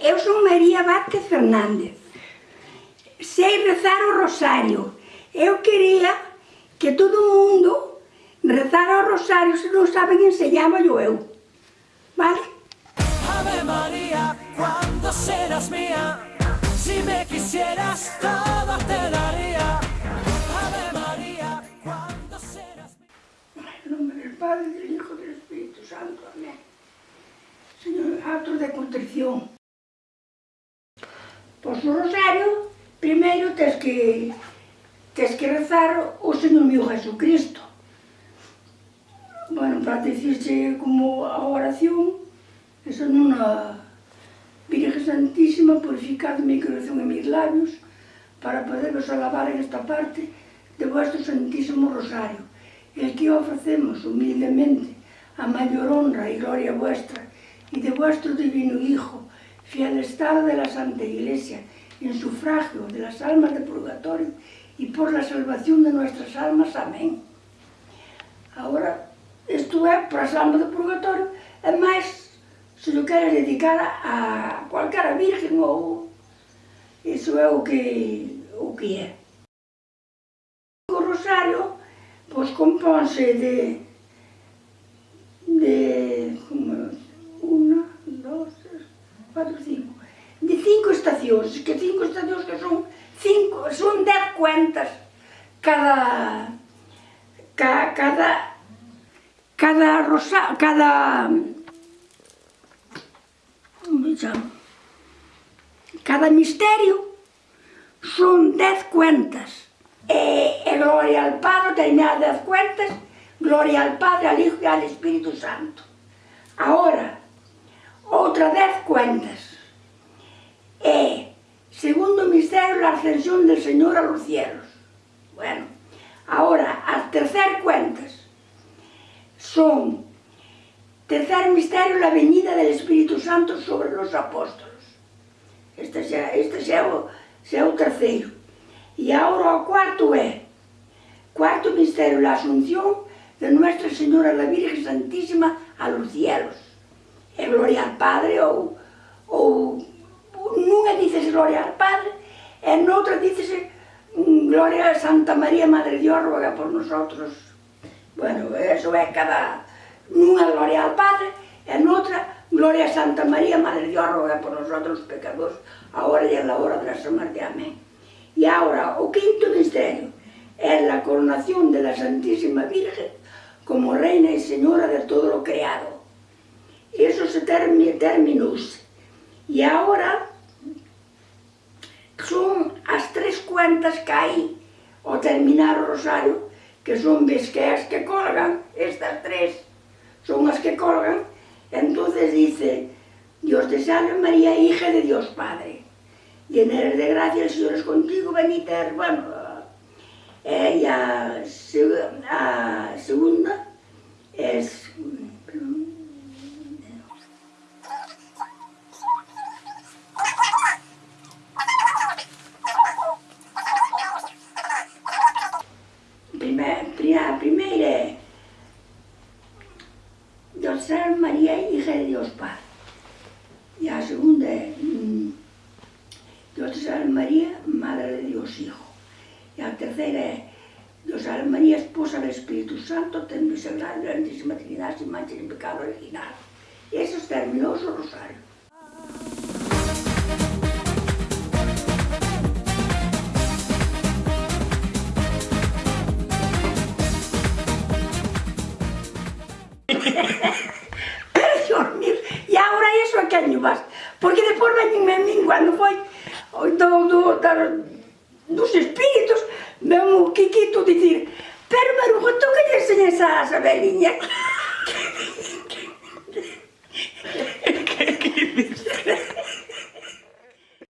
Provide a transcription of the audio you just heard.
Eu son María Vázquez Fernández. Sei rezar o rosario. Eu quería que todo o mundo rezara o rosario se non saben enseñámolo eu. Vale? Ave María, cuando serás mía, si me quisieras todo te daría. Ave María, cuando serás mía. En nombre del Padre, del Hijo y del Espíritu Santo. Amén. Señor, acto de contrición no rosario, primeiro tens que, tens que rezar o Señor mío Jesucristo. Bueno, para dicirse como a oración, eso nunha Virgen Santísima, purificad mi corazón e mis labios, para poderos alabar en esta parte de vuestro Santísimo Rosario, el que ofrecemos humildemente a mayor honra y gloria vuestra, y de vuestro Divino Hijo, fiel estado de la Santa Iglesia, en sufragio de las almas de purgatorio y por la salvación de nuestras almas. Amén. Ahora, isto é para as almas do purgatorio, e máis se lo queres dedicar a cualquera virgen ou... Iso é o que, o que é. O rosario, pois, compónse de 4, 5, de cinco estacións, que cinco estacións que son cinco, son dez cuentas. Cada ca, cada cada rosa, cada cada misterio son 10 cuentas. E, e gloria al Padre, terminadas dez cuentas. Gloria al Padre, al Hijo e al Espíritu Santo. Ahora outra dez cuentas. E, segundo misterio, a ascensión del Señor a los cielos. Bueno, ahora, as tercer cuentas son tercer misterio, la venida del Espíritu Santo sobre los apóstolos. Este xa, este xa, o, xa o terceiro. E agora o cuarto é, cuarto misterio, la asunción de Nuestra Señora la Virgen Santísima a los cielos. E gloria al Padre ou ou nunha dices gloria al Padre, e noutra dices mm, gloria a Santa María Madre de ruega por nosotros. Bueno, eso é cada... Nunha gloria al Padre, e noutra gloria a Santa María Madre de ruega por nosotros pecadores, agora e na hora da nosa morte. Amén. E agora, o quinto misterio é a coronación de la Santísima Virgen como Reina e Señora de todo o creado. Eso se termina terminus. E agora son as tres cuentas que hai ao terminar o rosario, que son ves que as que colgan, estas tres, son as que colgan, entonces dice, Dios te salve María, hija de Dios Padre, llena eres de gracia, el Señor es contigo, bendita eres, bueno, eh, y a, a segunda Tercera María, hija de Dios Padre. Y la segunda es Dios Salve María, Madre de Dios Hijo. Y la tercera es Dios Salve María, Esposa del Espíritu Santo, templo y sagrado de la Santísima Trinidad sin mancha ni pecado original. Y esos terminó su rosario. Pero, Dios mío, e agora iso é caño vas. Porque depois veñenme a min cando foi do, do, da, dos espíritos, ven o Kikito dicir, pero Marujo, tú que lle enseñes a Sabeliña? Que, que, que, que, que, que, que, que, que, que,